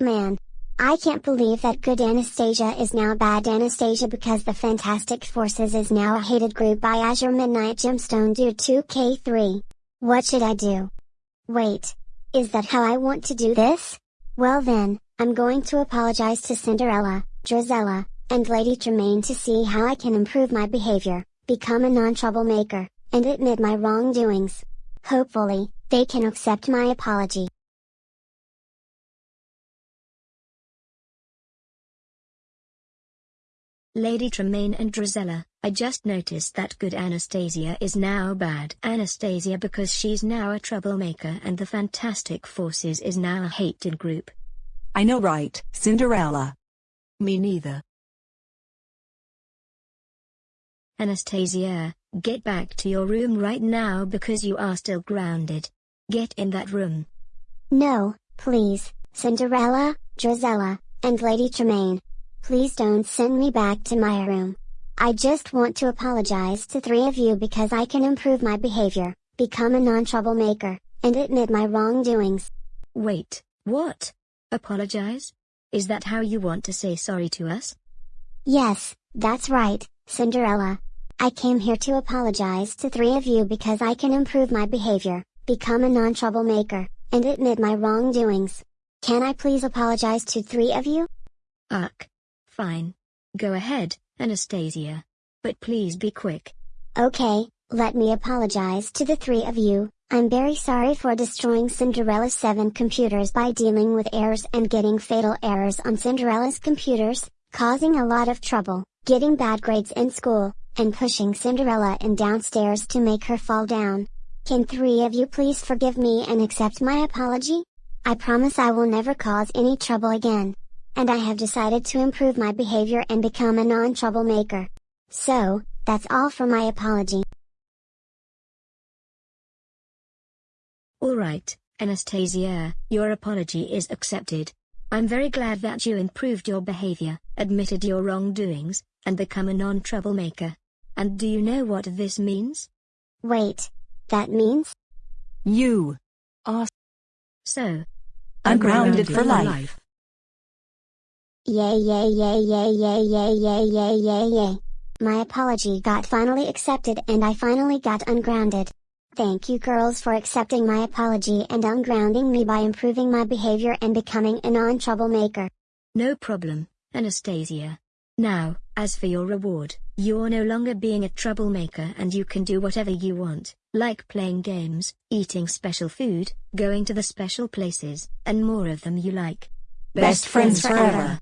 Man. I can't believe that good Anastasia is now bad Anastasia because the Fantastic Forces is now a hated group by Azure Midnight Gemstone Dude 2K3. What should I do? Wait. Is that how I want to do this? Well then, I'm going to apologize to Cinderella, Drizella, and Lady Tremaine to see how I can improve my behavior, become a non-troublemaker, and admit my wrongdoings. Hopefully, they can accept my apology. Lady Tremaine and Drizella, I just noticed that good Anastasia is now bad Anastasia because she's now a troublemaker and the Fantastic Forces is now a hated group. I know right, Cinderella. Me neither. Anastasia, get back to your room right now because you are still grounded. Get in that room. No, please, Cinderella, Drizella, and Lady Tremaine. Please don't send me back to my room. I just want to apologize to three of you because I can improve my behavior, become a non-troublemaker, and admit my wrongdoings. Wait, what? Apologize? Is that how you want to say sorry to us? Yes, that's right, Cinderella. I came here to apologize to three of you because I can improve my behavior, become a non-troublemaker, and admit my wrongdoings. Can I please apologize to three of you? Ugh. Fine. Go ahead, Anastasia. But please be quick. Okay, let me apologize to the three of you. I'm very sorry for destroying Cinderella's 7 computers by dealing with errors and getting fatal errors on Cinderella's computers, causing a lot of trouble, getting bad grades in school, and pushing Cinderella in downstairs to make her fall down. Can three of you please forgive me and accept my apology? I promise I will never cause any trouble again and I have decided to improve my behavior and become a non-troublemaker. So, that's all for my apology. Alright, Anastasia, your apology is accepted. I'm very glad that you improved your behavior, admitted your wrongdoings, and become a non-troublemaker. And do you know what this means? Wait. That means? You. Are. So. Ungrounded for life. Yay yay yay yay yay yay yay yay yay yay. My apology got finally accepted and I finally got ungrounded. Thank you girls for accepting my apology and ungrounding me by improving my behavior and becoming a non-troublemaker. No problem, Anastasia. Now, as for your reward, you're no longer being a troublemaker and you can do whatever you want, like playing games, eating special food, going to the special places, and more of them you like. Best friends forever.